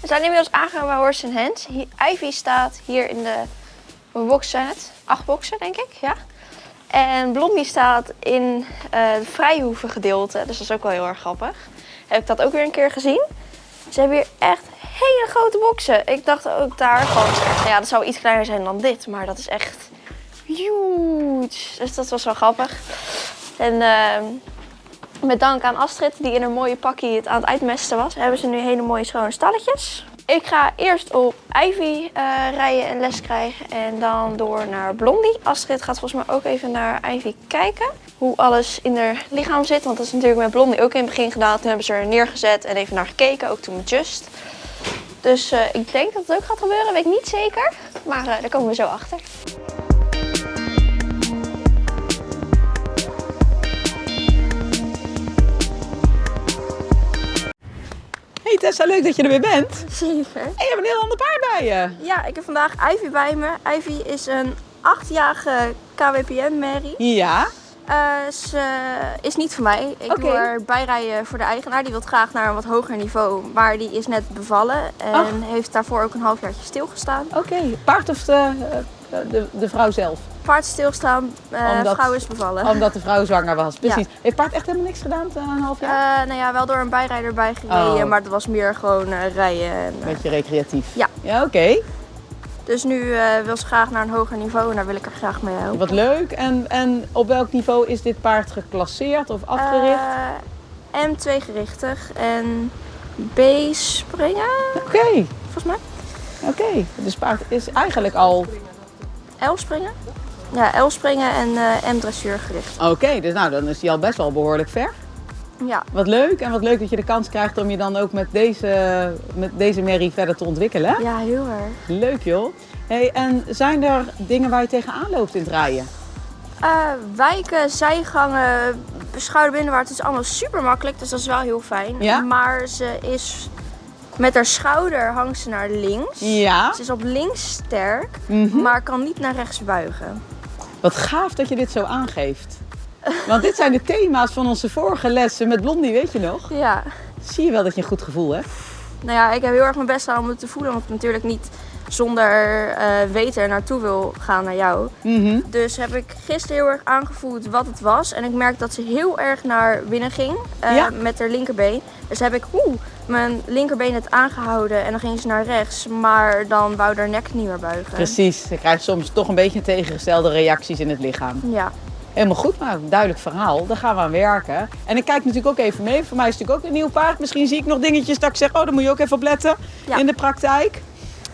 We zijn inmiddels aangekomen bij Horse and Hands. Ivy staat hier in de boxen zijn het? Acht boxen, denk ik, ja. En Blondie staat in eh het vrijhoeven gedeelte, dus dat is ook wel heel erg grappig. Heb ik dat ook weer een keer gezien. Ze hebben hier echt hele grote boxen. Ik dacht ook daar nou ja, dat zou iets kleiner zijn dan dit, maar dat is echt huge. Dus dat was wel grappig. En ehm, met dank aan Astrid, die in een mooie pakje het aan het uitmesten was, hebben ze nu hele mooie schone stalletjes. Ik ga eerst op Ivy eh, rijden en les krijgen en dan door naar Blondie. Astrid gaat volgens mij ook even naar Ivy kijken. Hoe alles in haar lichaam zit, want dat is natuurlijk met Blondie ook in het begin gedaan. Toen hebben ze er neergezet en even naar gekeken, ook toen met Just. Dus eh, ik denk dat het ook gaat gebeuren, weet ik niet zeker. Maar eh, daar komen we zo achter. Hey Tessa, leuk dat je er weer bent. Zeker. En je hebt een heel ander paard bij je. Ja, ik heb vandaag Ivy bij me. Ivy is een achtjarige KWPN-merrie. Ja. Eh, ze is niet voor mij. Ik Oké. wil haar bijrijden voor de eigenaar. Die wil graag naar een wat hoger niveau. Maar die is net bevallen. En Ach. heeft daarvoor ook een halfjaartje stilgestaan. Oké, paard of de, eh, de, de vrouw zelf? Paard stilstaan, eh Omdat- vrouw is bevallen. Omdat de vrouw zwanger was, precies. Ja. Heeft paard echt helemaal niks gedaan eh, een half jaar? Eh, nou ja, wel door een bijrijder bijgereden. Oh. Maar dat was meer gewoon eh, rijden. En, eh, Beetje recreatief. Ja. Ja, oké. dus nu eh, wil ze graag naar een hoger niveau. En daar wil ik er graag mee helpen. Wat leuk. En, en op welk niveau is dit paard geclasseerd of afgericht? Eh, M2 gerichtig en B springen, Oké, volgens mij. oké. Dus paard is eigenlijk al... L springen. Ja, L springen en eh M dressuur gericht. Oké, dus nou, dan is hij al best wel behoorlijk ver. Ja. Wat leuk. En wat leuk dat je de kans krijgt om je dan ook met deze, met deze merrie verder te ontwikkelen. ja, heel erg. Leuk joh. Hey, en zijn er dingen waar je tegenaan loopt in het rijden? Eh, wijken, zijgangen, schouderbinnenwaarts is allemaal super makkelijk, dus dat is wel heel fijn. Ja? Maar ze is met haar schouder hangt ze naar links. Ja. Ze is op links sterk, Mhm. maar kan niet naar rechts buigen. Wat gaaf dat je dit zo aangeeft. Want dit zijn de thema's van onze vorige lessen met Blondie, weet je nog? Ja. Zie je wel dat je een goed gevoel hebt? Nou ja, ik heb heel erg mijn best gedaan om het te voelen, want natuurlijk niet zonder eh, weten er naartoe wil gaan naar jou. Mhm. Dus heb ik gisteren heel erg aangevoeld wat het was. En ik merk dat ze heel erg naar binnen ging eh, Ja. met haar linkerbeen. Dus heb ik oeh, mijn linkerbeen het aangehouden en dan ging ze naar rechts. Maar dan wou haar nek niet meer buigen. Precies. Je krijgt soms toch een beetje tegengestelde reacties in het lichaam. Ja, Helemaal goed, maar een duidelijk verhaal. Daar gaan we aan werken. En ik kijk natuurlijk ook even mee. Voor mij is het natuurlijk ook een nieuw paard. Misschien zie ik nog dingetjes dat ik zeg, oh, daar moet je ook even op letten Ja. in de praktijk.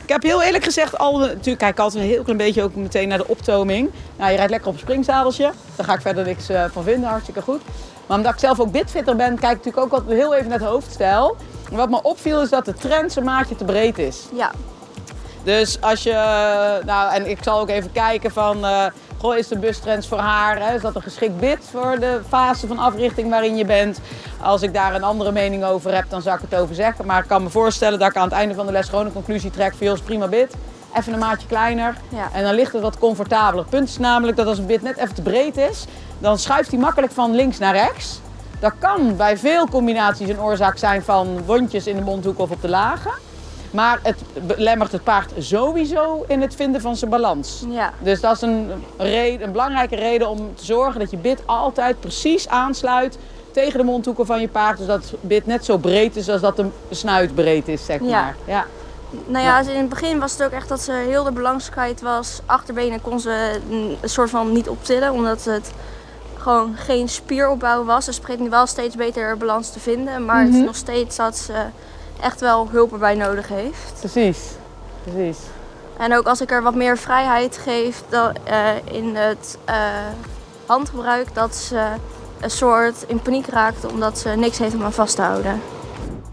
Ik heb heel eerlijk gezegd al, natuurlijk kijk ik altijd een heel klein beetje ook meteen naar de optoming. Nou, je rijdt lekker op een springzadeltje. Daar ga ik verder niks eh, van vinden, hartstikke goed. Maar omdat ik zelf ook bitfitter ben, kijk ik natuurlijk ook altijd heel even naar het hoofdstijl. En wat me opviel is dat de trend een maatje te breed is. ja, Dus als je, nou en ik zal ook even kijken van, eh, goh, is de bustrends voor haar, hè? is dat een geschikt bid voor de fase van africhting waarin je bent? Als ik daar een andere mening over heb, dan zal ik het over zeggen. Maar ik kan me voorstellen dat ik aan het einde van de les gewoon een conclusie trek van, joh, is prima bid. Even een maatje kleiner Ja. en dan ligt het wat comfortabeler. Het punt is namelijk dat als een bid net even te breed is, dan schuift hij makkelijk van links naar rechts. Dat kan bij veel combinaties een oorzaak zijn van wondjes in de mondhoek of op de lagen. Maar het belemmert het paard sowieso in het vinden van zijn balans. ja. Dus dat is een, reden, een belangrijke reden om te zorgen dat je bit altijd precies aansluit tegen de mondhoeken van je paard. Dus dat het bit net zo breed is als dat de snuit breed is, zeg Ja. maar. Ja. Nou ja, in het begin was het ook echt dat ze heel de kwijt was. Achterbenen kon ze een soort van niet optillen, omdat het gewoon geen spieropbouw was. Dus ze begint nu wel steeds beter balans te vinden. Maar het is Mhm. nog steeds dat ze echt wel hulp erbij nodig heeft. Precies. Precies. En ook als ik er wat meer vrijheid geef dan, eh, in het eh, handgebruik, dat ze een soort in paniek raakt omdat ze niks heeft om aan vast te houden.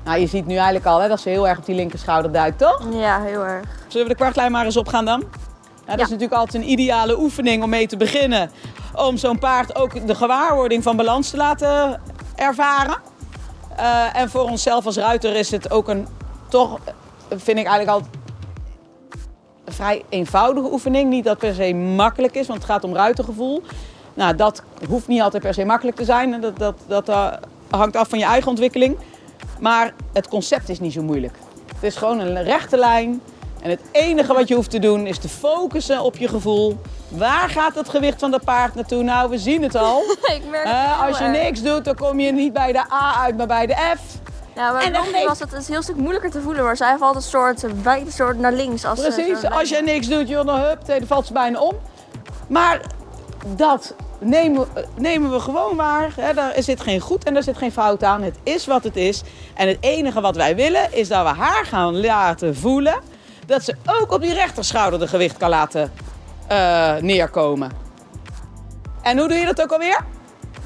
Nou, je ziet nu eigenlijk al hè, dat ze heel erg op die linkerschouder duikt, toch? Ja, heel erg. Zullen we de kwartlijn maar eens opgaan dan? Ja, dat Ja. is natuurlijk altijd een ideale oefening om mee te beginnen. Om zo'n paard ook de gewaarwording van balans te laten ervaren. Eh, en voor onszelf als ruiter is het ook een, toch vind ik eigenlijk al een vrij eenvoudige oefening. Niet dat per se makkelijk is, want het gaat om ruitergevoel. Nou, dat hoeft niet altijd per se makkelijk te zijn. Dat, dat, dat eh, hangt af van je eigen ontwikkeling. Maar het concept is niet zo moeilijk. Het is gewoon een rechte lijn. En het enige wat je hoeft te doen is te focussen op je gevoel. Waar gaat het gewicht van dat paard naartoe? Nou, we zien het al. ik merk het Eh, als je niks doet, dan kom je niet bij de A uit, maar bij de F. Ja, bij En dan geeft- was het een heel stuk moeilijker te voelen, maar zij valt een soort, beide soort naar links. Als Precies, als je niks doet, joh, dan hup, dan valt ze bijna om. Maar dat nemen, we- nemen we gewoon waar. Hè? Daar zit geen goed en daar zit geen fout aan. Het is wat het is. En het enige wat wij willen is dat we haar gaan laten voelen dat ze ook op die rechterschouder de gewicht kan laten eh, neerkomen. En hoe doe je dat ook alweer?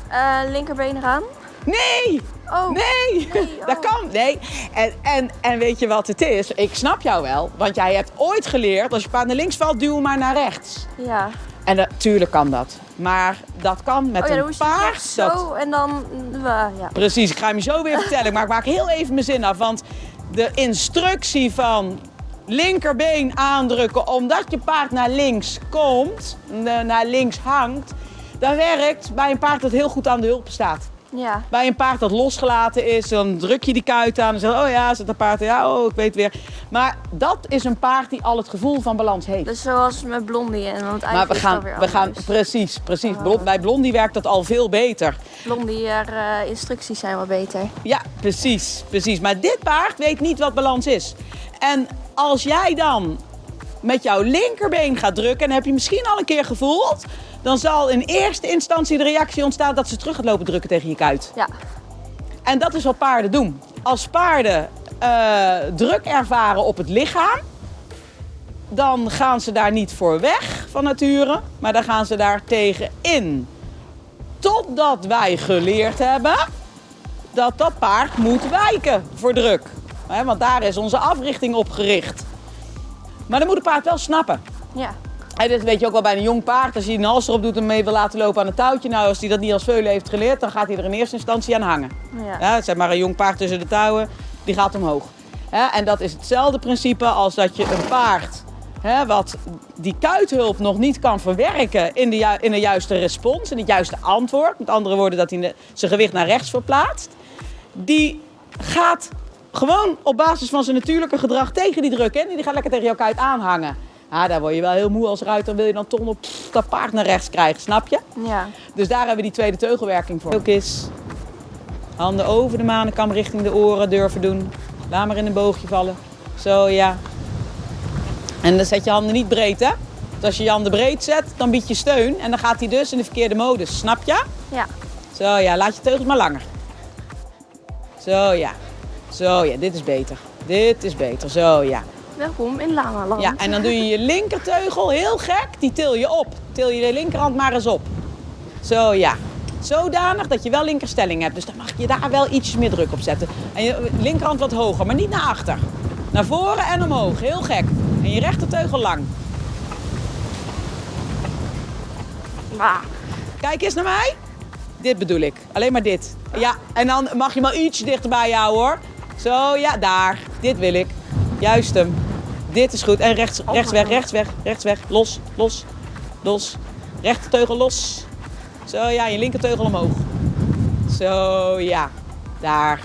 Eh, linkerbeen eraan. Nee! Oh, Nee, Nee, dat oh. kan. Nee. En, en, en weet je wat het is? Ik snap jou wel, want jij hebt ooit geleerd: als je paard naar links valt, duw maar naar rechts. ja. En natuurlijk kan dat. Maar dat kan met Oh ja, dan een paard. zo en dan... eh, ja. Precies, ik ga hem je zo weer vertellen. Maar ik maak heel even mijn zin af. Want de instructie van linkerbeen aandrukken omdat je paard naar links komt, eh, naar links hangt, dat werkt bij een paard dat heel goed aan de hulp staat. ja. Bij een paard dat losgelaten is, dan druk je die kuit aan en zeg oh ja, zit een paard, ja, oh, ik weet weer. Maar dat is een paard die al het gevoel van balans heeft. Dus zoals met Blondie en want maar we gaan, we gaan, precies, precies. Blond- Bij Blondie werkt dat al veel beter. Blondie, haar eh, instructies zijn wel beter. Ja, precies, precies. Maar dit paard weet niet wat balans is. En als jij dan met jouw linkerbeen gaat drukken, en heb je misschien al een keer gevoeld, dan zal in eerste instantie de reactie ontstaan dat ze terug gaat lopen drukken tegen je kuit. Ja. En dat is wat paarden doen. Als paarden eh, druk ervaren op het lichaam, dan gaan ze daar niet voor weg van nature, maar dan gaan ze daar tegen in. Totdat wij geleerd hebben dat dat paard moet wijken voor druk. Want daar is onze africhting op gericht. Maar dan moet het paard wel snappen. Ja. En dat weet je ook wel bij een jong paard. Als je een hals erop doet en mee wil laten lopen aan een touwtje. Nou, als hij dat niet als veulen heeft geleerd, dan gaat hij er in eerste instantie aan hangen. Ja. Ja, zeg maar een jong paard tussen de touwen, die gaat omhoog. En dat is hetzelfde principe als dat je een paard, hè, wat die kuithulp nog niet kan verwerken in de, ju- in de juiste respons, in het juiste antwoord. Met andere woorden, dat hij zijn gewicht naar rechts verplaatst. Die gaat gewoon op basis van zijn natuurlijke gedrag tegen die druk in. Die gaat lekker tegen jouw kuit aanhangen. Ja, daar word je wel heel moe als ruiter. Wil je dan toch nog pff, dat paard naar rechts krijgen, snap je? Ja. Dus daar hebben we die tweede teugelwerking voor. Ook is handen over de manenkam richting de oren durven doen. Laat maar in een boogje vallen. Zo, ja. En dan zet je handen niet breed, hè? Want als je je handen breed zet, dan bied je steun. En dan gaat hij dus in de verkeerde modus. Snap je? Ja. Zo, ja. Laat je teugels maar langer. Zo, ja. Zo, ja. Dit is beter. Dit is beter. Zo, ja. Welkom in Lama-land. Ja, en dan doe je je linkerteugel heel gek, die til je op. Til je de linkerhand maar eens op. Zo ja. Zodanig dat je wel linkerstelling hebt. Dus dan mag je daar wel ietsjes meer druk op zetten. En je linkerhand wat hoger, maar niet naar achter. Naar voren en omhoog, heel gek. En je rechterteugel lang. Ah. Kijk eens naar mij. Dit bedoel ik. Alleen maar dit. Ja, en dan mag je maar iets dichterbij jou hoor. Zo, ja, daar. Dit wil ik. Juist hem. Dit is goed. En rechts, rechts weg, rechts weg, rechts weg. Los, los, los. Rechterteugel los. Zo, ja, je linkerteugel omhoog. Zo, ja. Daar.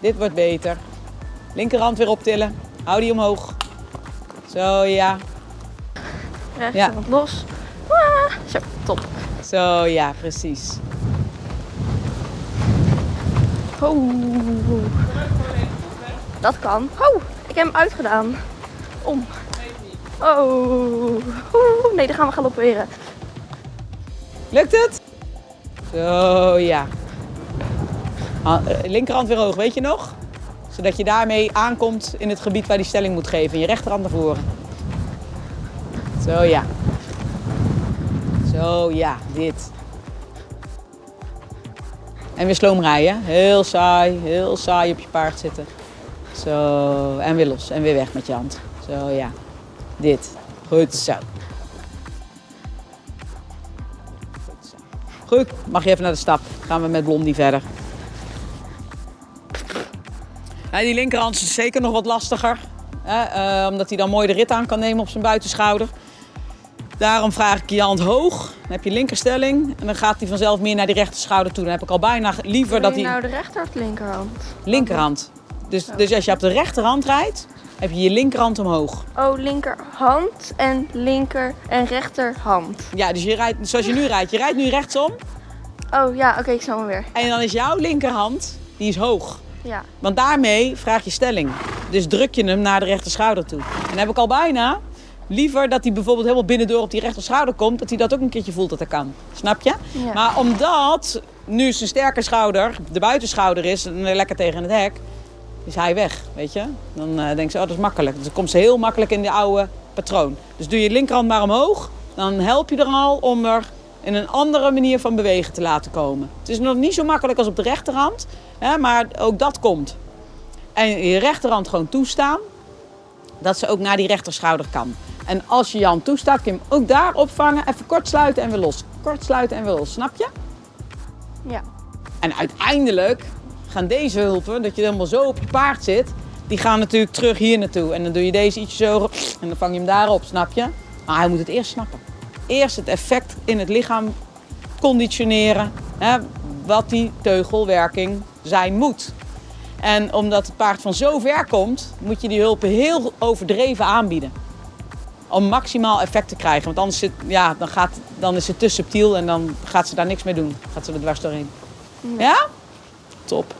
Dit wordt beter. Linkerhand weer optillen. Hou die omhoog. Zo, ja. Rechts Ja. los. Ah. Zo, top. Zo, ja, precies. Oh. Dat kan. Oh, ik heb hem uitgedaan. Om. Oh. Nee, dan gaan we galopperen. Lukt het? Zo, ja. Eh, Linkerhand weer hoog, weet je nog? Zodat je daarmee aankomt in het gebied waar die stelling moet geven. En je rechterhand naar voren. Zo, ja. Zo, ja. Dit. En weer sloom rijden. Heel saai, heel saai op je paard zitten. Zo, en weer los. En weer weg met je hand. Zo, ja. Dit. Goed zo. Goed zo. Goed, mag je even naar de stap. Gaan we met Blondie verder. Die linkerhand is zeker nog wat lastiger. Hè, eh, omdat hij dan mooi de rit aan kan nemen op zijn buitenschouder. Daarom vraag ik je hand hoog. Dan heb je linkerstelling. En dan gaat hij vanzelf meer naar die rechterschouder toe. Dan heb ik al bijna liever dat hij... nou de rechter of de linkerhand? Linkerhand. Dus, dus als je op de rechterhand rijdt, heb je je linkerhand omhoog. Oh, linkerhand en linker en rechterhand. Ja, dus je rijdt zoals je nu rijdt. Je rijdt nu rechtsom Oh ja, oké, ik snap hem weer. en dan is jouw linkerhand, die is hoog. Ja. Want daarmee vraag je stelling. Dus druk je hem naar de rechterschouder toe. En dan heb ik al bijna liever dat hij bijvoorbeeld helemaal binnendoor op die rechterschouder komt, dat hij dat ook een keertje voelt dat dat kan. Snap je? Ja. Maar omdat nu zijn sterke schouder de buitenschouder is en lekker tegen het hek, is hij weg, weet je? Dan eh denk ze, oh dat is makkelijk. Dus dan komt ze heel makkelijk in de oude patroon. Dus doe je linkerhand maar omhoog, dan help je er al om er in een andere manier van bewegen te laten komen. Het is nog niet zo makkelijk als op de rechterhand, hè, maar ook dat komt. En je rechterhand gewoon toestaan, dat ze ook naar die rechterschouder kan. En als je je hand toestaat, kun je hem ook daar opvangen, even kort sluiten en weer los. Kort sluiten en weer los, snap je? Ja. En uiteindelijk gaan deze hulpen, dat je helemaal zo op je paard zit, die gaan natuurlijk terug hier naartoe. En dan doe je deze ietsje zo en dan vang je hem daarop, snap je? Maar hij moet het eerst snappen. Eerst het effect in het lichaam conditioneren, hè, wat die teugelwerking zijn moet. En omdat het paard van zo ver komt, moet je die hulpen heel overdreven aanbieden. Om maximaal effect te krijgen. Want anders zit, ja, dan, gaat, dan is het te subtiel en dan gaat ze daar niks mee doen. Gaat ze er dwars doorheen. Ja? Top.